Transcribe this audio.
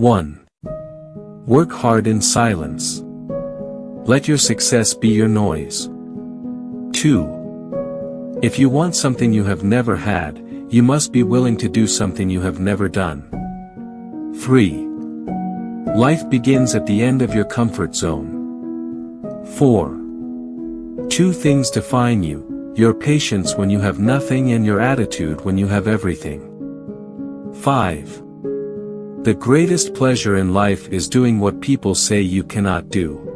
1. Work hard in silence. Let your success be your noise. 2. If you want something you have never had, you must be willing to do something you have never done. 3. Life begins at the end of your comfort zone. 4. Two things define you, your patience when you have nothing and your attitude when you have everything. 5. The greatest pleasure in life is doing what people say you cannot do.